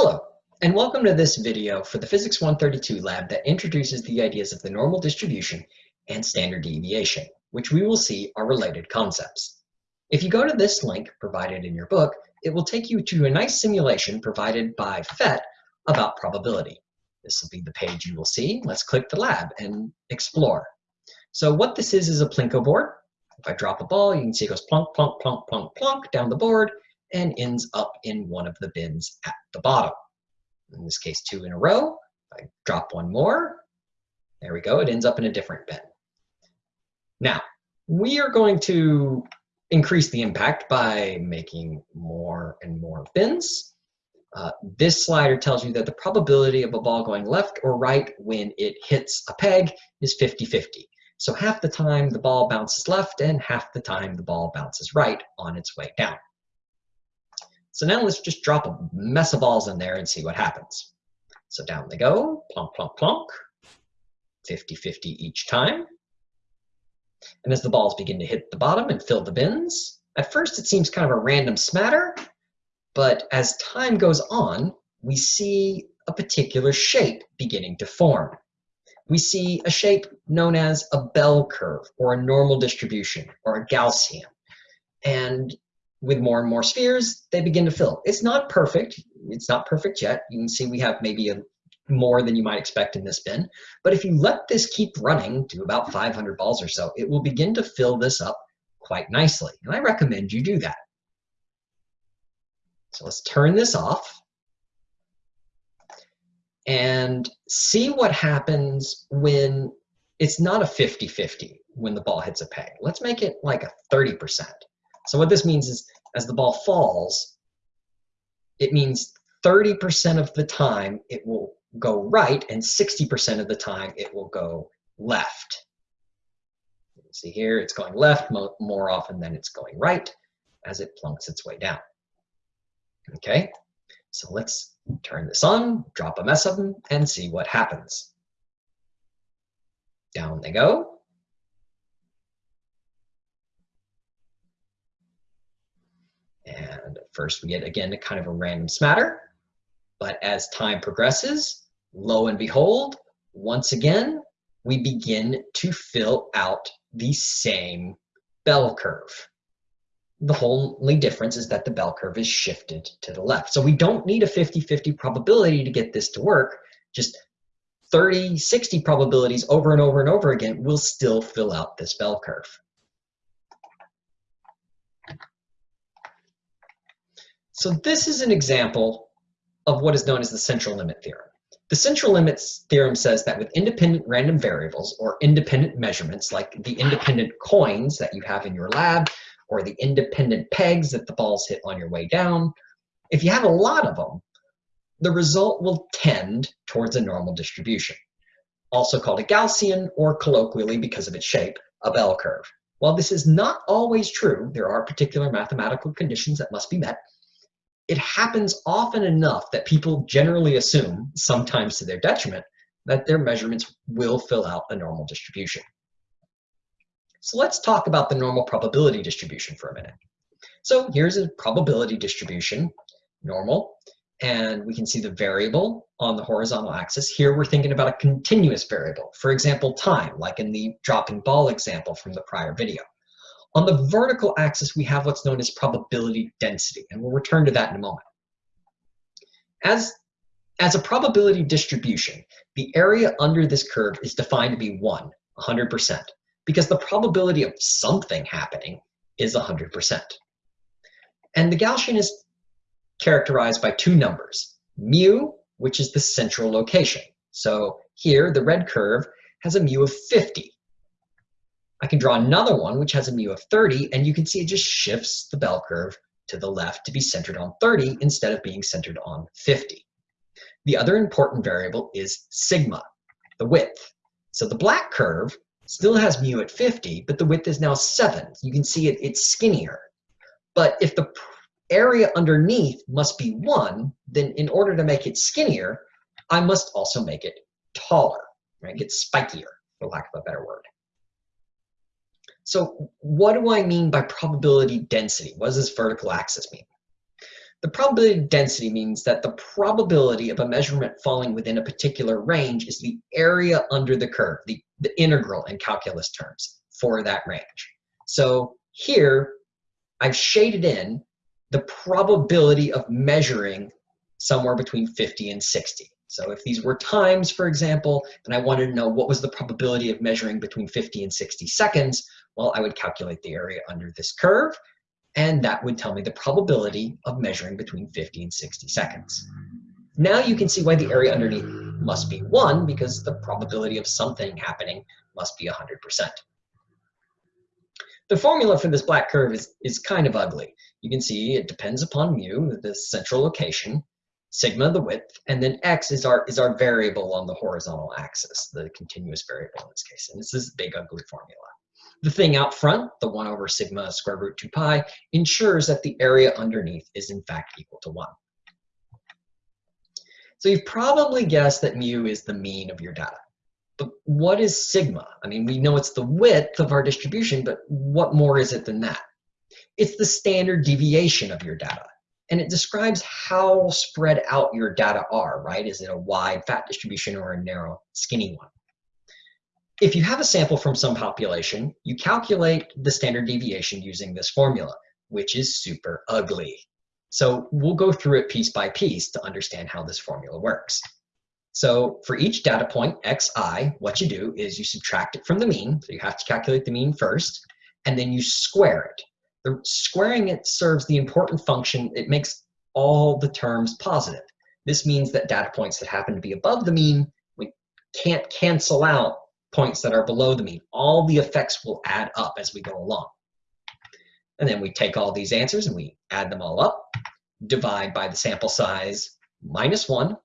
Hello, and welcome to this video for the Physics 132 lab that introduces the ideas of the normal distribution and standard deviation, which we will see are related concepts. If you go to this link provided in your book, it will take you to a nice simulation provided by PhET about probability. This will be the page you will see. Let's click the lab and explore. So what this is is a Plinko board. If I drop a ball, you can see it goes plunk, plunk, plunk, plunk, plunk down the board, and ends up in one of the bins at the bottom. In this case, two in a row. I drop one more, there we go, it ends up in a different bin. Now, we are going to increase the impact by making more and more bins. Uh, this slider tells you that the probability of a ball going left or right when it hits a peg is 50-50. So half the time the ball bounces left and half the time the ball bounces right on its way down. So now let's just drop a mess of balls in there and see what happens. So down they go, plonk, plonk, plonk, 50-50 each time. And as the balls begin to hit the bottom and fill the bins, at first it seems kind of a random smatter, but as time goes on, we see a particular shape beginning to form. We see a shape known as a bell curve or a normal distribution or a Gaussian. And with more and more spheres, they begin to fill. It's not perfect. It's not perfect yet. You can see we have maybe a, more than you might expect in this bin. But if you let this keep running to about 500 balls or so, it will begin to fill this up quite nicely. And I recommend you do that. So let's turn this off and see what happens when it's not a 50-50 when the ball hits a peg. Let's make it like a 30%. So what this means is as the ball falls, it means 30% of the time it will go right and 60% of the time it will go left. see here, it's going left more often than it's going right as it plunks its way down. Okay, so let's turn this on, drop a mess of them, and see what happens. Down they go. And first we get, again, a kind of a random smatter. But as time progresses, lo and behold, once again, we begin to fill out the same bell curve. The only difference is that the bell curve is shifted to the left. So we don't need a 50-50 probability to get this to work. Just 30, 60 probabilities over and over and over again will still fill out this bell curve. So this is an example of what is known as the central limit theorem. The central limits theorem says that with independent random variables or independent measurements like the independent coins that you have in your lab or the independent pegs that the balls hit on your way down, if you have a lot of them, the result will tend towards a normal distribution, also called a Gaussian or colloquially because of its shape, a bell curve. While this is not always true, there are particular mathematical conditions that must be met, it happens often enough that people generally assume, sometimes to their detriment, that their measurements will fill out a normal distribution. So let's talk about the normal probability distribution for a minute. So here's a probability distribution, normal, and we can see the variable on the horizontal axis. Here we're thinking about a continuous variable, for example, time, like in the dropping ball example from the prior video. On the vertical axis, we have what's known as probability density, and we'll return to that in a moment. As, as a probability distribution, the area under this curve is defined to be 1, 100%, because the probability of something happening is 100%. And the Gaussian is characterized by two numbers, mu, which is the central location. So here, the red curve has a mu of 50, I can draw another one which has a mu of 30 and you can see it just shifts the bell curve to the left to be centered on 30 instead of being centered on 50. The other important variable is sigma, the width. So the black curve still has mu at 50, but the width is now 7. You can see it, it's skinnier. But if the area underneath must be 1, then in order to make it skinnier, I must also make it taller, right? Get spikier, for lack of a better word. So what do I mean by probability density? What does this vertical axis mean? The probability density means that the probability of a measurement falling within a particular range is the area under the curve, the, the integral in calculus terms for that range. So here, I've shaded in the probability of measuring somewhere between 50 and 60. So if these were times, for example, and I wanted to know what was the probability of measuring between 50 and 60 seconds, well, I would calculate the area under this curve, and that would tell me the probability of measuring between 50 and 60 seconds. Now you can see why the area underneath must be 1, because the probability of something happening must be 100%. The formula for this black curve is, is kind of ugly. You can see it depends upon mu, the central location, sigma the width, and then x is our, is our variable on the horizontal axis, the continuous variable in this case. And this is a big ugly formula. The thing out front, the 1 over sigma square root 2 pi, ensures that the area underneath is in fact equal to 1. So you've probably guessed that mu is the mean of your data. But what is sigma? I mean, we know it's the width of our distribution, but what more is it than that? It's the standard deviation of your data. And it describes how spread out your data are, right? Is it a wide fat distribution or a narrow skinny one? If you have a sample from some population, you calculate the standard deviation using this formula, which is super ugly. So we'll go through it piece by piece to understand how this formula works. So for each data point, xi, what you do is you subtract it from the mean. So you have to calculate the mean first, and then you square it. The squaring it serves the important function. It makes all the terms positive. This means that data points that happen to be above the mean, we can't cancel out points that are below the mean. All the effects will add up as we go along. And then we take all these answers and we add them all up, divide by the sample size minus 1,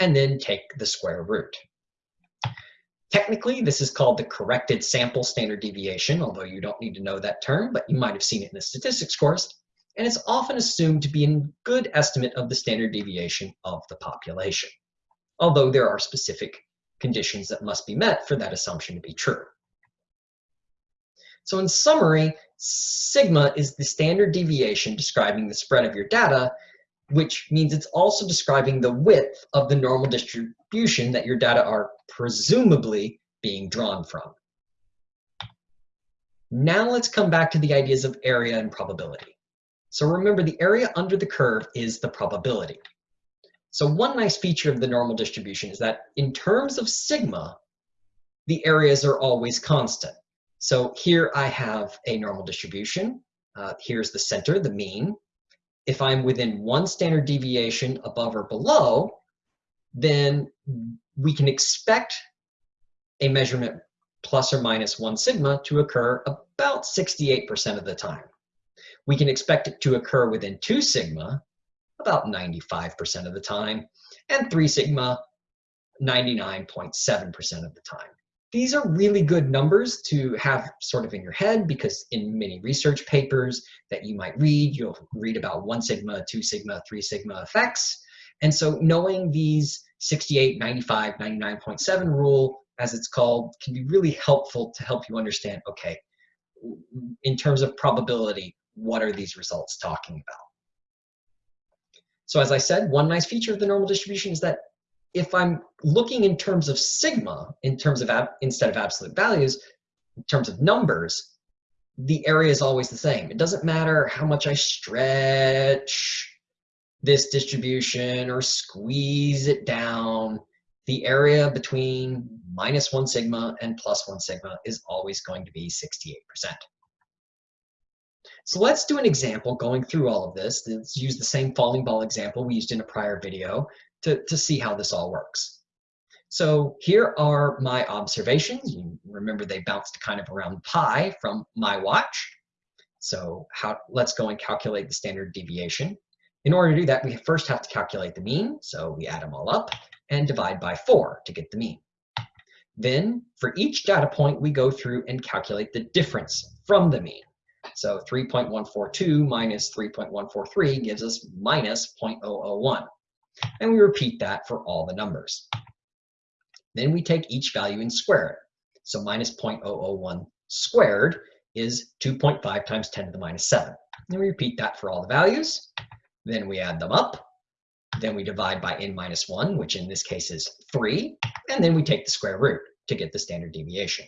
and then take the square root. Technically, this is called the corrected sample standard deviation, although you don't need to know that term, but you might have seen it in the statistics course. And it's often assumed to be a good estimate of the standard deviation of the population, although there are specific conditions that must be met for that assumption to be true. So in summary, sigma is the standard deviation describing the spread of your data, which means it's also describing the width of the normal distribution that your data are presumably being drawn from. Now let's come back to the ideas of area and probability. So remember the area under the curve is the probability. So one nice feature of the normal distribution is that in terms of sigma, the areas are always constant. So here I have a normal distribution. Uh, here's the center, the mean. If I'm within one standard deviation above or below, then we can expect a measurement plus or minus one sigma to occur about 68% of the time. We can expect it to occur within two sigma about 95% of the time, and 3 sigma 99.7% of the time. These are really good numbers to have sort of in your head because in many research papers that you might read, you'll read about 1 sigma, 2 sigma, 3 sigma effects. And so knowing these 68, 95, 99.7 rule, as it's called, can be really helpful to help you understand, okay, in terms of probability, what are these results talking about? So as I said, one nice feature of the normal distribution is that if I'm looking in terms of sigma, in terms of instead of absolute values, in terms of numbers, the area is always the same. It doesn't matter how much I stretch this distribution or squeeze it down. The area between minus one sigma and plus one sigma is always going to be 68%. So let's do an example going through all of this. Let's use the same falling ball example we used in a prior video to, to see how this all works. So here are my observations. You remember they bounced kind of around pi from my watch. So how, let's go and calculate the standard deviation. In order to do that, we first have to calculate the mean. So we add them all up and divide by 4 to get the mean. Then for each data point, we go through and calculate the difference from the mean. So 3.142 minus 3.143 gives us minus 0.001. And we repeat that for all the numbers. Then we take each value and square it. So minus 0.001 squared is 2.5 times 10 to the minus 7. And we repeat that for all the values. then we add them up, then we divide by n minus 1, which in this case is 3, and then we take the square root to get the standard deviation.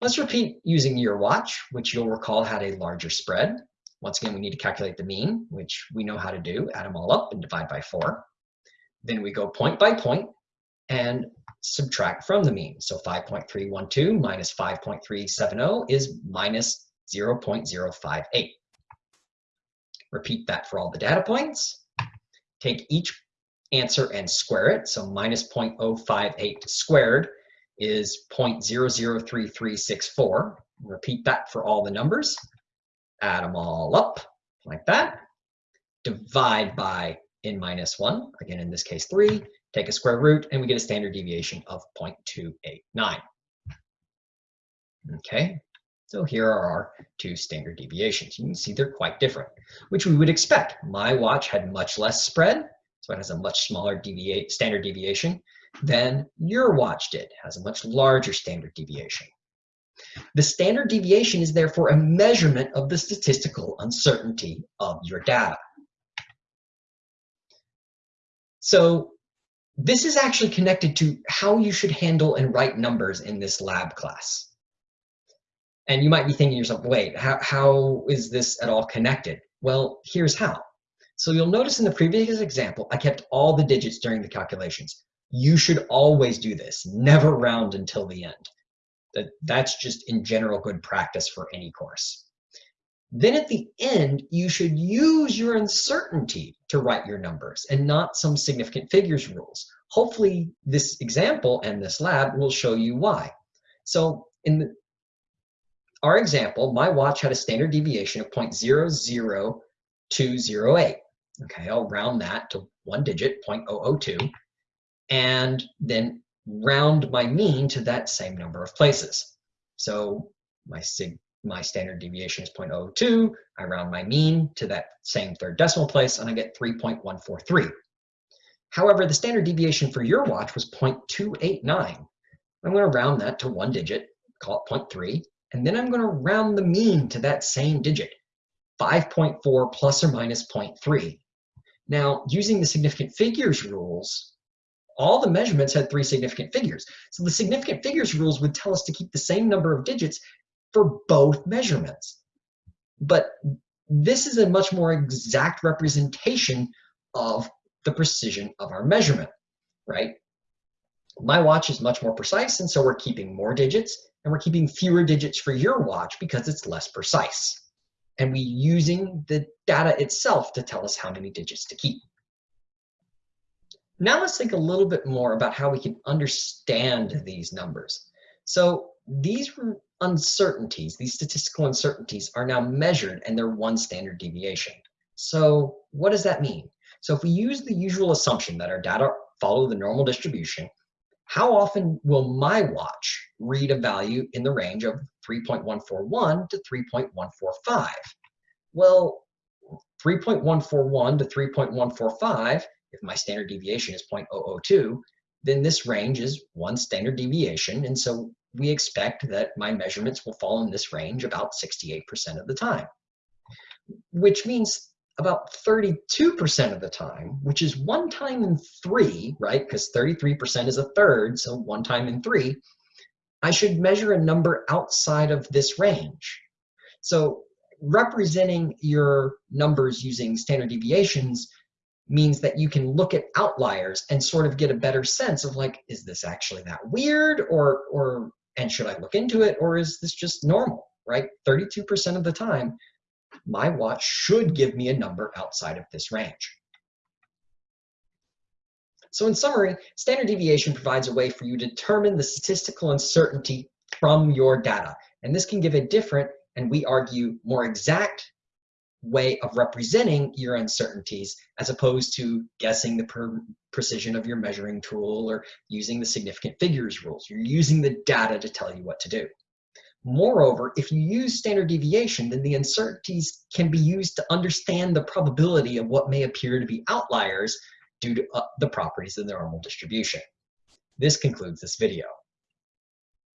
Let's repeat using your watch, which you'll recall had a larger spread. Once again, we need to calculate the mean, which we know how to do, add them all up and divide by 4. Then we go point by point and subtract from the mean. So 5.312 minus 5.370 is minus 0.058. Repeat that for all the data points. Take each answer and square it. So minus 0.058 squared is 0.003364. Repeat that for all the numbers. Add them all up like that. Divide by n minus 1, again in this case 3, take a square root, and we get a standard deviation of 0.289. Okay, so here are our two standard deviations. You can see they're quite different, which we would expect. My watch had much less spread, so it has a much smaller deviate, standard deviation than your watch did, has a much larger standard deviation. The standard deviation is therefore a measurement of the statistical uncertainty of your data. So this is actually connected to how you should handle and write numbers in this lab class. And you might be thinking to yourself, wait, how, how is this at all connected? Well, here's how. So you'll notice in the previous example, I kept all the digits during the calculations. You should always do this, never round until the end. That, that's just in general good practice for any course. Then at the end, you should use your uncertainty to write your numbers and not some significant figures rules. Hopefully this example and this lab will show you why. So in the, our example, my watch had a standard deviation of 0.00208. Okay, I'll round that to one digit, 0.002, and then round my mean to that same number of places. So my sig my standard deviation is 0.02. I round my mean to that same third decimal place, and I get 3.143. However, the standard deviation for your watch was 0.289. I'm going to round that to one digit, call it 0.3, and then I'm going to round the mean to that same digit, 5.4 plus or minus 0.3. Now, using the significant figures rules, all the measurements had three significant figures. So the significant figures rules would tell us to keep the same number of digits for both measurements. But this is a much more exact representation of the precision of our measurement, right? My watch is much more precise, and so we're keeping more digits, and we're keeping fewer digits for your watch because it's less precise. And we're using the data itself to tell us how many digits to keep. Now let's think a little bit more about how we can understand these numbers. So these uncertainties, these statistical uncertainties are now measured and they're one standard deviation. So what does that mean? So if we use the usual assumption that our data follow the normal distribution, how often will my watch read a value in the range of 3.141 to 3.145? Well, 3.141 to 3.145, if my standard deviation is 0.002, then this range is one standard deviation. And so we expect that my measurements will fall in this range about 68% of the time, which means about 32% of the time, which is one time in three, right? Because 33% is a third, so one time in three, I should measure a number outside of this range. So representing your numbers using standard deviations means that you can look at outliers and sort of get a better sense of like, is this actually that weird or, or and should I look into it or is this just normal, right? 32% of the time, my watch should give me a number outside of this range. So in summary, standard deviation provides a way for you to determine the statistical uncertainty from your data. And this can give a different, and we argue more exact way of representing your uncertainties as opposed to guessing the precision of your measuring tool or using the significant figures rules. You're using the data to tell you what to do. Moreover, if you use standard deviation, then the uncertainties can be used to understand the probability of what may appear to be outliers due to uh, the properties of the normal distribution. This concludes this video.